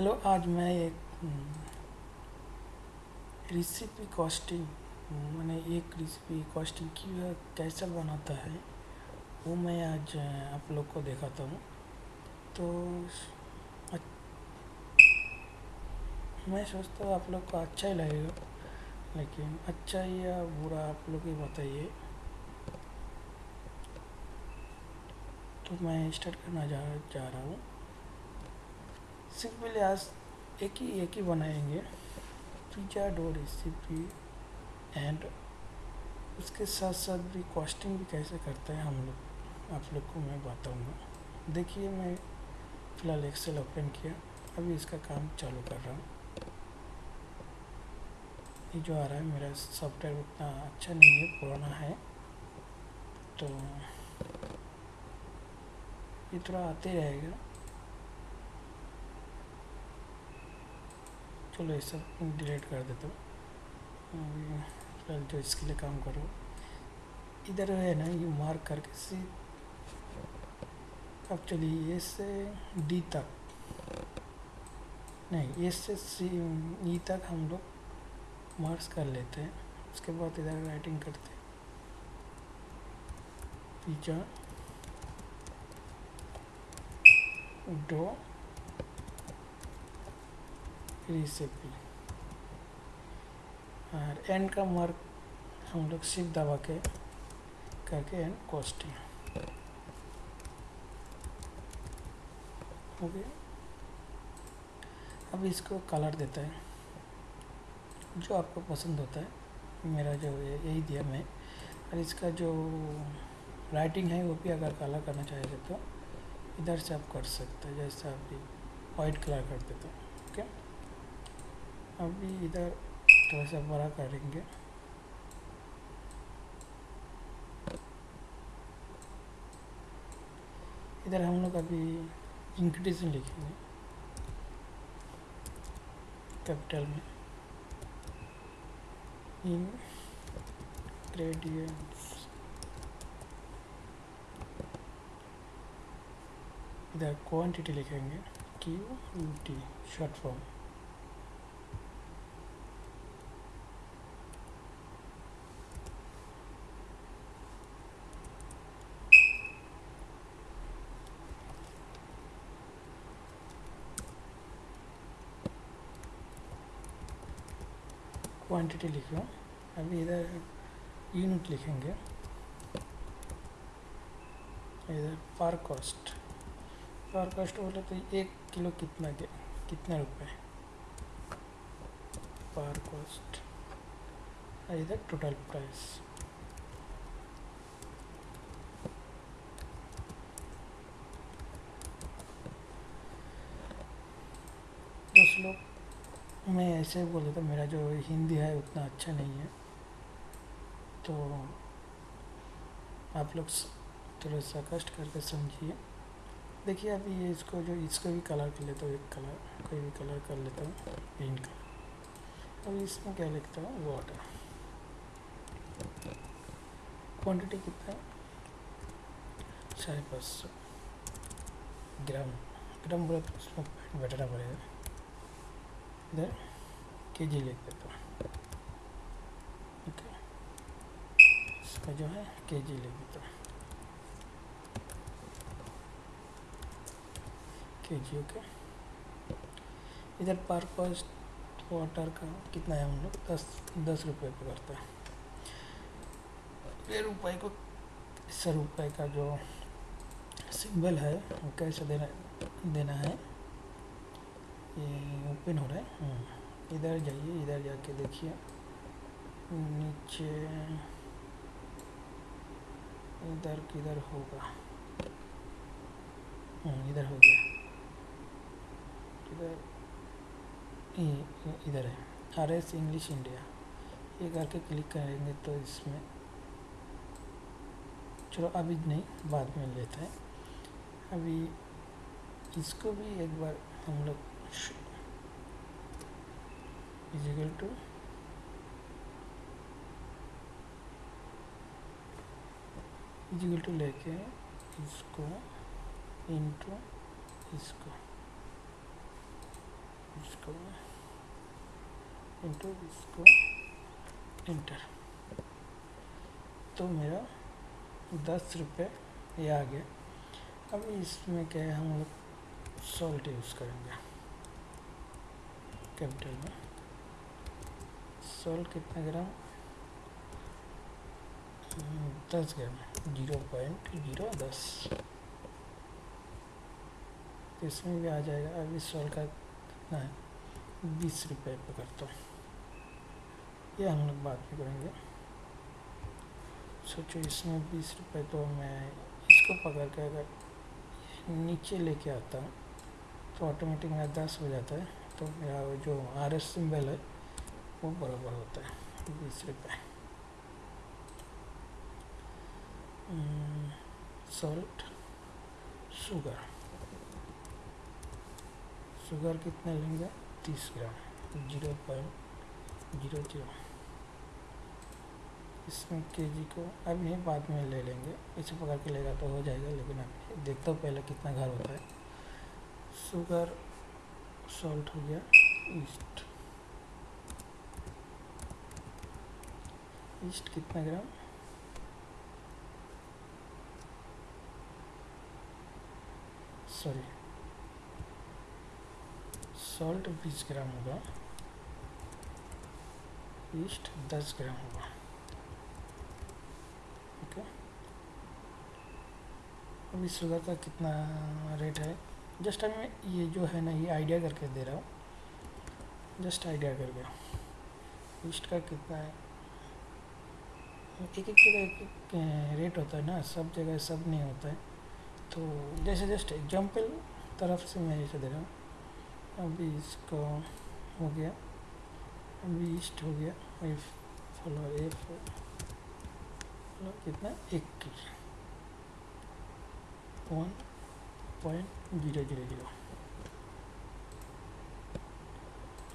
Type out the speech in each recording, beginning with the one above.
Hello आज मैं एक रेसिपी कॉस्टिंग मैंने एक रेसिपी कॉस्टिंग की कैसे बनाता है, वो मैं आज, आप लोग को दिखाता हूँ। तो मैं सोचता हूँ आप लोग को अच्छा ही लगेगा, लेकिन अच्छा या बुरा आप लोग ही बताइए। तो मैं स्टार्ट करना जा जा रहा हूँ। सिंपली आज एक ही एक ही बनाएँगे। पिज़्ज़ा डो रेसिपी एंड उसके साथ साथ भी कॉस्टिंग भी कैसे करते हैं हम लोग? आप लोग को मैं बताऊँगा। देखिए, मैं फ़िलहाल एक्सेल ओपन किया। अभी इसका काम चालू कर रहा हूँ। ये जो आ रहा है, मेरा सॉफ्टवेयर उतना अच्छा नहीं है, पुराना है। तो ये थोड़ा आते रहेगा। चलो ये सब डिलीट कर देता हूँ। फ़िलहाल जो इसके लिए काम करो। इधर है ना, ये मार्क करके सी अब चलिए ए से डी तक। नहीं ए से सी ई तक हम लोग मार्क्स कर लेते हैं। उसके बाद इधर राइटिंग करते हैं। डो रेसिपी और एन का मार्क हम लोग सिर्फ़ दबा के करके एन कॉस्टिंग हो। अब इसको कलर देता है। जो आपको पसंद होता है। मेरा जो यही दिया मैं। और इसका जो राइटिंग है, वो भी अगर कलर करना चाहेंगे तो इधर से आप कर सकते हैं। जैसे अभी वाइट कलर कर देते हैं। अभी इधर थोड़ा सा बड़ा करेंगे। इधर हम लोग अभी इंक्रीज लिखेंगे। कैपिटल में। इन ग्रेडियंट्स इधर क्वांटिटी लिखेंगे। Q T short form quantity लिख अभी इधर यूनिट लिखेंगे। इधर पर कॉस्ट पर कॉस्ट बोले तो एक किलो कितना के, कितने रुपए? पर कॉस्ट इधर टोटल प्राइस दस लोग मैं ऐसे बोल देता मेरा जो हिंदी है उतना अच्छा नहीं है। तो आप लोग थोड़ा सा कष्ट करके समझिए। देखिए अभी ये इसको जो, इसको भी कलर कर लेता हूँ, एक कलर कोई भी कलर कर लेता हूँ ग्रीन कलर अभी इसमें क्या लिखता हूँ? वाटर क्वांटिटी कितना? साढ़े पाँच सौ। ग्राम ग्राम बोले तो उसमें बैठना पड़ेगा इधर के जी लिख देता हूँ। ओके। इसका जो है के जी लिख देता हूँ। के जी ओके। इधर पर कॉस्ट वाटर का कितना है हम लोग? दस दस रुपये पे करते हैं। ये रुपये को सौ रुपये का जो सिंबल है, वो कैसे देना देना है? ये ओपन हो रहा है। हम्म। इधर जाइए इधर जाके देखिए। नीचे इधर किधर होगा। हम्म, इधर हो गया। इधर इधर है। R S English India. ये करके क्लिक करेंगे तो इसमें। चलो अभी नहीं बाद में लेते हैं। अभी इसको भी एक बार हम लोग is equal to? Is equal to लेके इसको इनटू इसको। इसको इंटू इसको इंटर तो मेरा दस रुपये ये आ गया। अब इसमें क्या है, हम लोग सॉल्ट यूज़ करेंगे। कैपिटल में सॉल्ट कितना ग्राम? दस ग्राम ज़ीरो पॉइंट, ज़ीरो दस। इसमें भी आ जाएगा। अभी सॉल्ट का कितना है? बीस रुपये पे करता हूँ। ये हम लोग बात भी करेंगे। सोचो इसमें बीस रुपये तो मैं इसको पकड़ के अगर नीचे लेके आता हूँ तो ऑटोमेटिक मेरा दस हो जाता है। तो मेरा जो आर एस सिम्बल है, वो बराबर होता है बीस रुपये सॉल्ट शुगर शुगर कितने लेंगे? तीस gram. Zero point zero zero. इसमें के जी को अब ये बाद में ले लेंगे। इसे पकड़ के लेगा तो हो जाएगा, लेकिन अब देखता हूँ पहले कितना घर होता है। शुगर सॉल्ट हो गया। ईस्ट। ईस्ट कितना ग्राम? सॉरी। सॉल्ट बीस ग्राम होगा। ईस्ट दस ग्राम होगा। ओके अभी शुगर का कितना रेट है? जस्ट मैं ये जो है ना, ये आइडिया करके दे रहा हूँ। जस्ट आइडिया करके। ईस्ट का कितना है? एक एक जगह एक एक रेट होता है ना, सब जगह सब नहीं होता है। तो जैसे जस्ट एग्ज़ाम्पल तरफ़ से मैं जैसे दे रहा हूँ। अभी इसको हो गया। अभी ईस्ट हो गया। एफ़ फॉलो एफ़ फॉलो कितना? एक। One point zero zero zero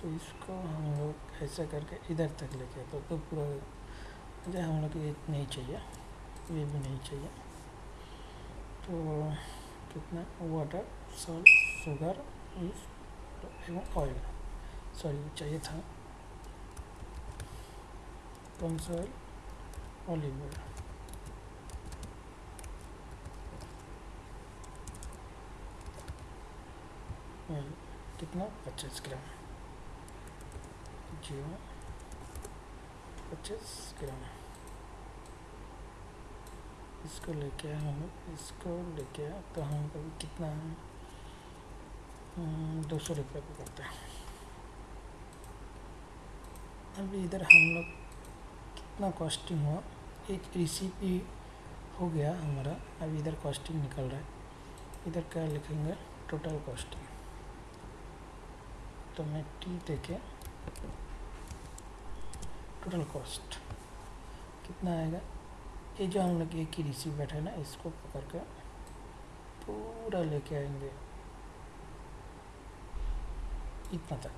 तो इसको हम लोग ऐसा करके इधर तक लेके तो, तो पूरा जो हम लोग ये नहीं चाहिए। ये भी नहीं चाहिए। तो कितना? वाटर सॉल्ट शुगर एवं ऑयल सॉरी चाहिए था। कौन सा ऑयल ऑलिव ऑयल कितना? पच्चीस ग्राम ज़ीरो। पच्चीस ग्राम इसको लेके हम इसको लेके तो हम लोग कितना दो सौ रुपये पे करते हैं। अभी इधर हम लोग कितना कॉस्टिंग हुआ? एक रेसिपी हो गया हमारा। अभी इधर कॉस्टिंग निकल रहा है। इधर क्या लिखेंगे? टोटल कॉस्टिंग तो मैं टी देके टोटल कॉस्ट कितना आएगा? ये जो हम लोग एक ही रिसीव बैठे ना, इसको पकड़ कर पूरा लेके आएँगे। इतना तक।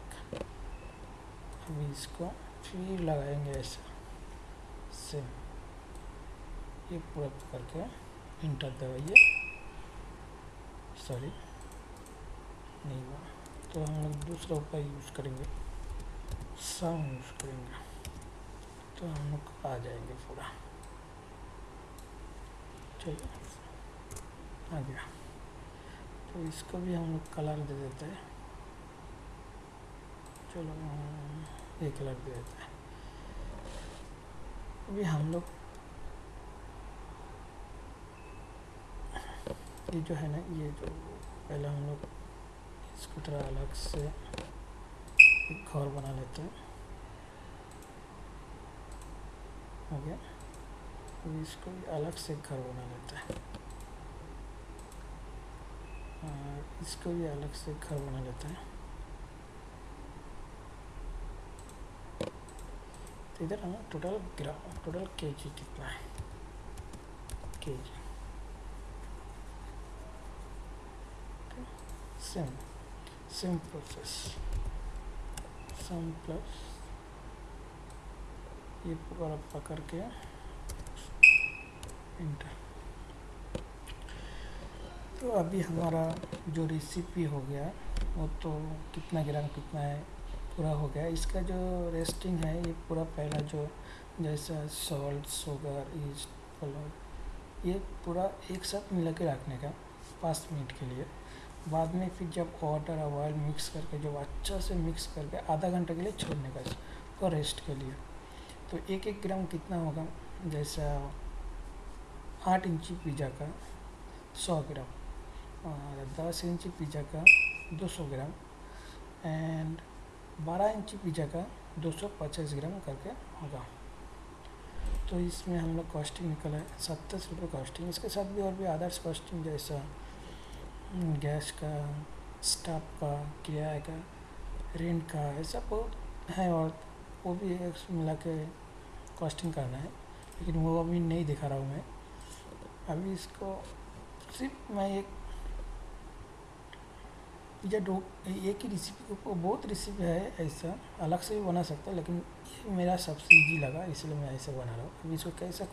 अभी इसको फिर लगाएँगे ऐसा। सेम ये पूरा पकड़ के इंटर दबाइए। सॉरी नहीं हुआ। तो हम लोग दूसरा उपाय यूज़ करेंगे। साउंड यूज़ करेंगे। तो हम लोग आ जाएँगे पूरा। चलिए। आ गया। तो इसको भी हम लोग कलर दे देते हैं। चलो ये कलर दे देते हैं। अभी हम लोग ये जो है ना, ये जो पहले हम लोग इसको थोड़ा अलग से एक घर बना लेते हैं। हो गया? अभी इसको भी अलग से घर बना लेते हैं। इसको भी अलग से घर बना लेते हैं। तो इधर हमें टोटल ग्राम टोटल के जी कितना है? K G same same process sum plus ये पूरा पकड़ के इंटर तो अभी हमारा जो रेसिपी हो गया, वो तो कितना ग्राम कितना है, पूरा हो गया। इसका जो रेस्टिंग है, ये पूरा पहला जो जैसा सॉल्ट शुगर ईस्ट फ्लोर ये पूरा एक साथ मिला के रखने का, पाँच मिनट के लिए। बाद में फिर जब वाटर और ऑयल मिक्स करके जब अच्छा से मिक्स करके आधा घंटे के लिए छोड़ने का इसको रेस्ट के लिए। तो एक एक ग्राम कितना होगा? जैसा आठ इंची पिज़्ज़ा का सौ ग्राम और दस इंची पिज़्ज़ा का दो सौ ग्राम एंड बारह इंची पिज़्ज़ा का दो सौ पचास ग्राम करके होगा। तो इसमें हम लोग कॉस्टिंग निकला है सत्तर रुपये कॉस्टिंग इसके साथ भी और भी अदर्स कॉस्टिंग जैसा गैस का स्टाफ का, किराए का, रेंट का ऐसा बहुत है और वो भी एक मिला के कॉस्टिंग करना है, लेकिन वो अभी नहीं दिखा रहा हूँ मैं। अभी इसको सिर्फ़ मैं एक पिज़्ज़ा डो एक ही रेसिपी को बहुत रेसिपी है ऐसा, अलग से भी बना सकता है, लेकिन ये मेरा सबसे ईजी लगा, इसलिए मैं ऐसे बना रहा हूँ। अभी इसको कैसा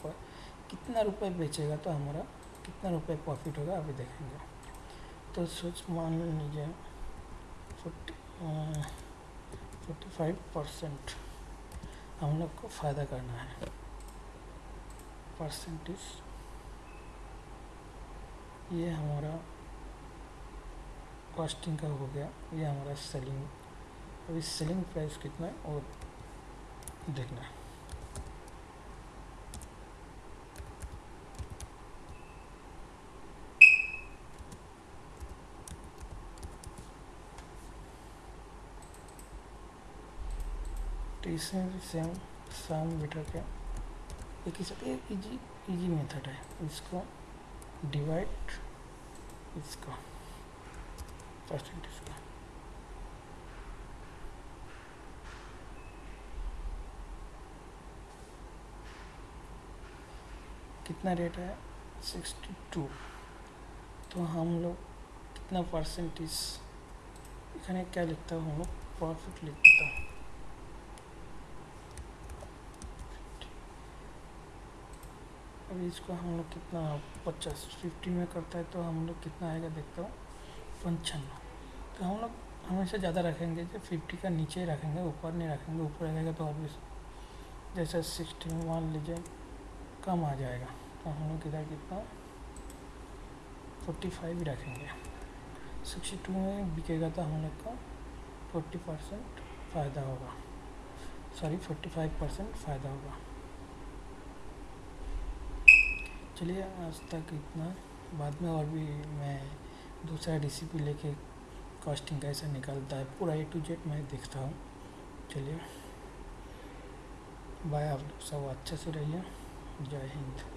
कितना रुपए बेचेगा तो हमारा कितना रुपए प्रॉफिट होगा, अभी देखेंगे। तो सोच मान लीजिए फोर्टी फाइव परसेंट हम लोग को फ़ायदा करना है। परसेंटेज, ये हमारा कॉस्टिंग का हो गया, ये हमारा सेलिंग अभी सेलिंग प्राइस कितना है और देखना है। इसमें सेम साम मीटर का एक ही साथ इजी इजी मेथड है। इसको डिवाइड इसका परसेंटेज का कितना रेट है? सिक्सटी टू तो हम लोग कितना परसेंटेज इतने क्या लिखता हूँ? प्रॉफिट लिखता हूँ। अभी इसको हम लोग कितना पचास फिफ्टी में करता है तो हम लोग कितना आएगा देखता हूँ, पंचानवे। तो हम लोग हमेशा ज़्यादा रखेंगे जो फिफ्टी का नीचे ही रखेंगे, ऊपर नहीं रखेंगे, ऊपर रहेगा तो और भी जैसे सिक्सटी में मान लीजिए कम आ जाएगा तो हम लोग इधर कितना फोर्टी फाइव ही रखेंगे। सिक्सटी टू में बिकेगा तो हम लोग का फोर्टी परसेंट फ़ायदा होगा। सॉरी फोर्टी फाइव परसेंट फ़ायदा होगा। चलिए, आज तक इतना। बाद में और भी मैं दूसरा रेसिपी लेके कॉस्टिंग कैसे निकलता है। पूरा ए टू जेड मैं देखता हूँ। चलिए। बाय आप सब, अच्छे से रहिए। जय हिंद।